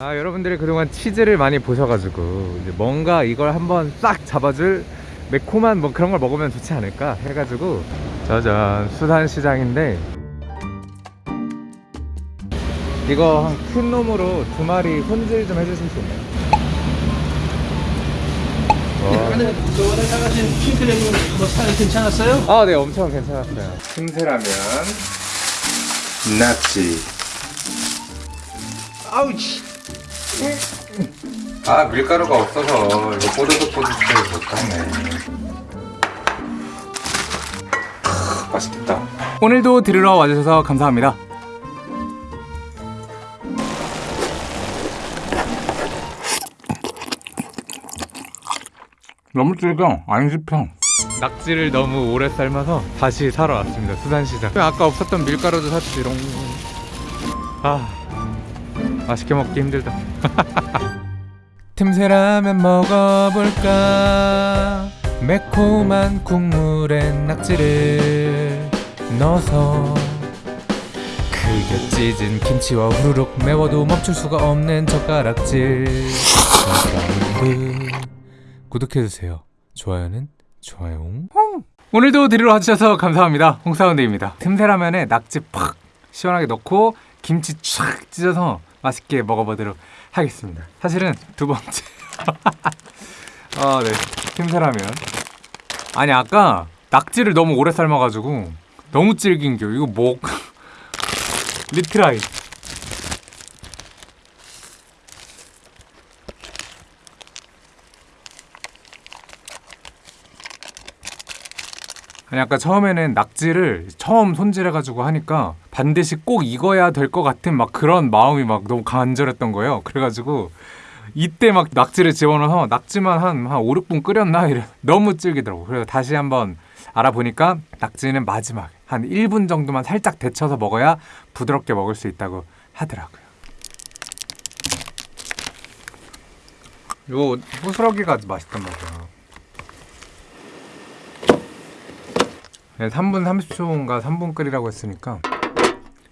아 여러분들이 그동안 치즈를 많이 보셔가지고 이제 뭔가 이걸 한번 싹 잡아줄 매콤한 뭐 그런 걸 먹으면 좋지 않을까 해가지고 짜잔 수산시장인데 이거 한큰 놈으로 두 마리 손질 좀 해주실 수 있나요? 와. 안에 저번에 사가신 킹크랩은 뭐 괜찮았어요? 아, 네, 엄청 괜찮았어요. 틈새라면, 낙지. 아우치. 아, 밀가루가 없어서 이거 뽀드득 뽀드득 못하네. 맛있겠다. 오늘도 들으러 와주셔서 감사합니다. 너무 질겨 안 씹혀 낙지를 너무 오래 삶아서 다시 사러 왔습니다 수산시장 아까 없었던 밀가루도 샀지롱 아 맛있게 먹기 힘들다. 틈새 라면 먹어볼까? 매콤한 국물에 낙지를 넣어서 크게 찢은 김치와 후루룩 매워도 멈출 수가 없는 젓가락질. 구독해주세요. 좋아요는 좋아요 오늘도 들으러 와주셔서 감사합니다. 홍사운드입니다. 틈새라면에 낙지 팍 시원하게 넣고 김치 촥 찢어서 맛있게 먹어보도록 하겠습니다. 사실은 두 번째. 아네. 틈새라면. 아니 아까 낙지를 너무 오래 삶아가지고 너무 질긴겨. 이거 뭐 retry. 아니 아까 처음에는 낙지를 처음 손질해가지고 하니까 반드시 꼭 익어야 될 것 같은 막 그런 마음이 막 너무 간절했던 거예요. 그래가지고 이때 막 낙지를 집어넣어서 낙지만 한, 한 5, 6분 끓였나? 이래 너무 질기더라고. 그래서 다시 한번 알아보니까 낙지는 마지막 한 1분 정도만 살짝 데쳐서 먹어야 부드럽게 먹을 수 있다고 하더라고요. 요 호스러기가 맛있단 말이야. 네, 3분 30초인가 3분 끓이라고 했으니까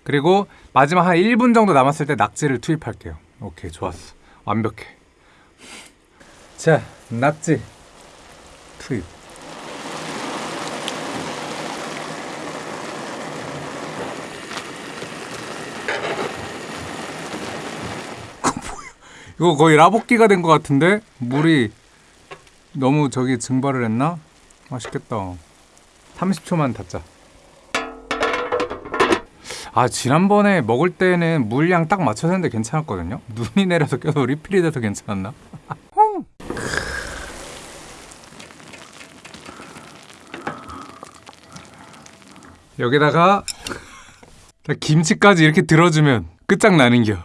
그리고 마지막 한 1분 정도 남았을 때 낙지를 투입할게요. 오케이 좋았어. 완벽해. 자 낙지. 투입. 이거 거의 라볶이가 된 것 같은데? 물이 너무 저기 증발을 했나? 맛있겠다. 30초만 닫자. 아 지난번에 먹을 때는 물량 딱 맞춰서 했는데 괜찮았거든요. 눈이 내려서 계속 리필이 돼서 괜찮았나? 여기다가 김치까지 이렇게 들어주면 끝장나는겨.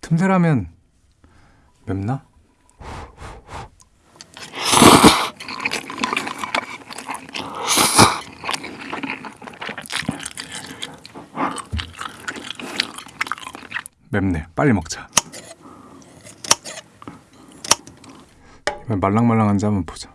틈새라면 맵나? 맵네. 빨리 먹자. 말랑말랑한지 한번 보자.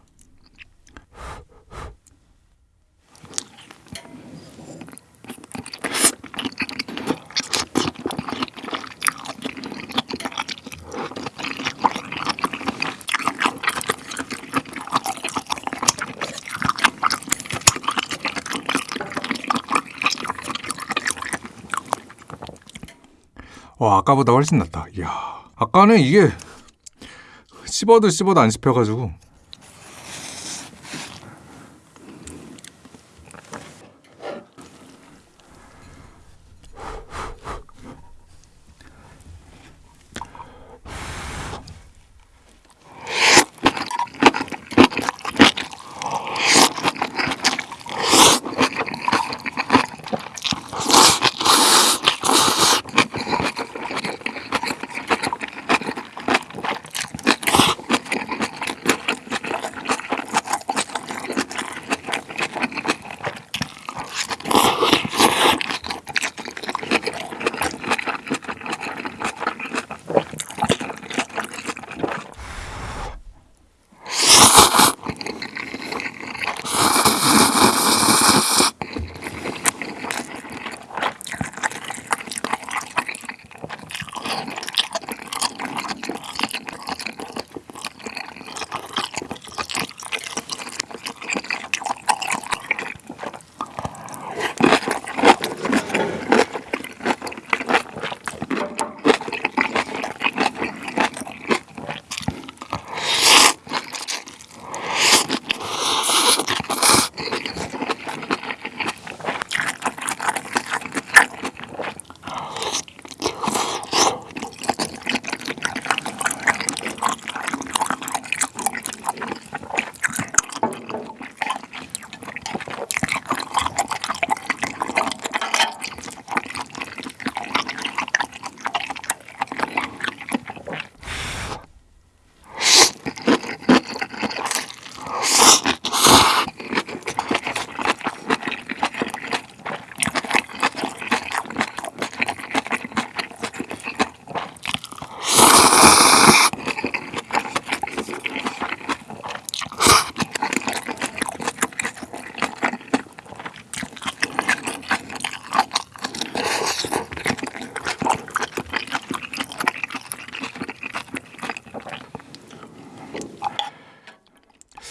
와 아까보다 훨씬 낫다. 이야 아까는 이게 씹어도 씹어도 안 씹혀가지고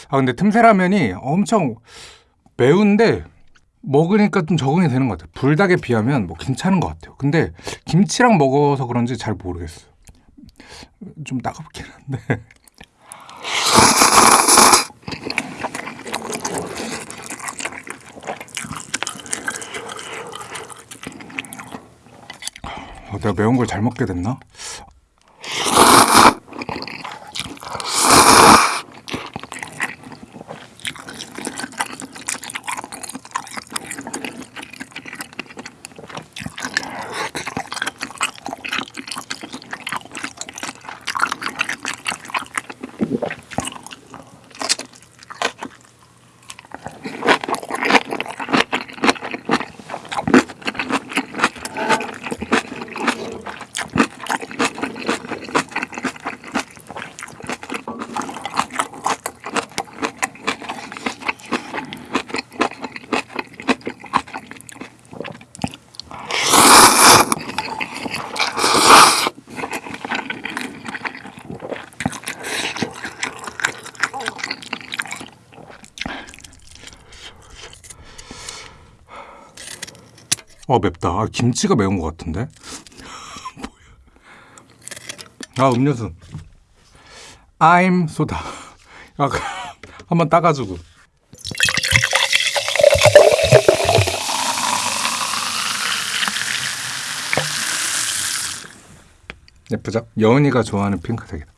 아 근데 틈새라면이 엄청 매운데 먹으니까 좀 적응이 되는 것 같아요. 불닭에 비하면 뭐 괜찮은 것 같아요. 근데 김치랑 먹어서 그런지 잘 모르겠어요. 좀 따갑긴 한데. 어, 내가 매운 걸 잘 먹게 됐나? 어 맵다. 아, 김치가 매운 것 같은데. 아 음료수. I'm 소다. 아, 한번 따가지고. 예쁘죠? 여은이가 좋아하는 핑크색이다.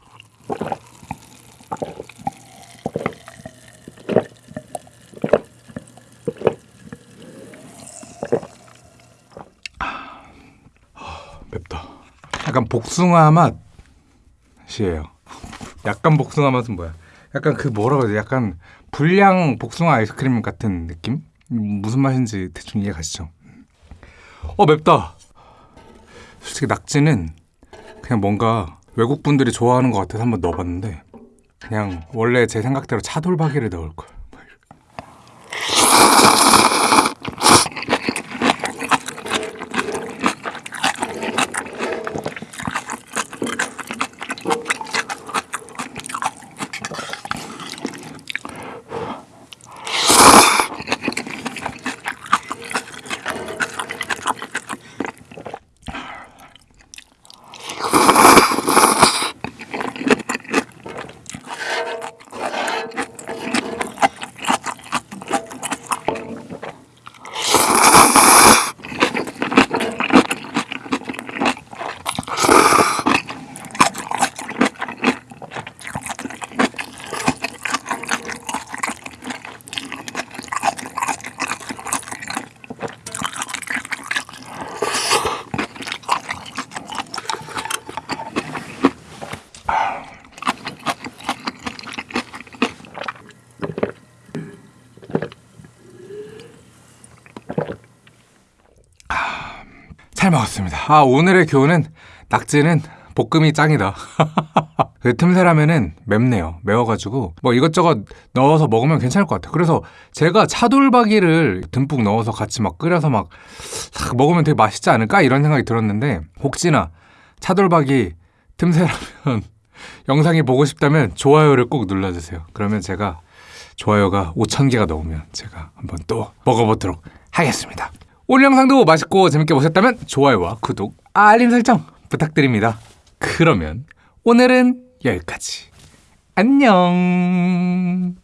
약간 복숭아 맛이에요. 약간 복숭아 맛은 뭐야? 약간 그 뭐라고 해야 돼? 약간 불량 복숭아 아이스크림 같은 느낌? 무슨 맛인지 대충 이해 가시죠? 어 맵다. 솔직히 낙지는 그냥 뭔가 외국 분들이 좋아하는 것 같아서 한번 넣어봤는데 그냥 원래 제 생각대로 차돌박이를 넣을 걸. 잘 먹었습니다. 아 오늘의 교훈은 낙지는 볶음이 짱이다. 그 틈새라면은 맵네요. 매워가지고 뭐 이것저것 넣어서 먹으면 괜찮을 것 같아요. 그래서 제가 차돌박이를 듬뿍 넣어서 같이 막 끓여서 막싹 먹으면 되게 맛있지 않을까 이런 생각이 들었는데 혹시나 차돌박이 틈새라면 영상이 보고 싶다면 좋아요를 꼭 눌러주세요. 그러면 제가 좋아요가 5천 개가 넘으면 제가 한번 또 먹어보도록 하겠습니다. 오늘 영상도 맛있고 재밌게 보셨다면 좋아요와 구독, 알림 설정 부탁드립니다. 그러면 오늘은 여기까지. 안녕.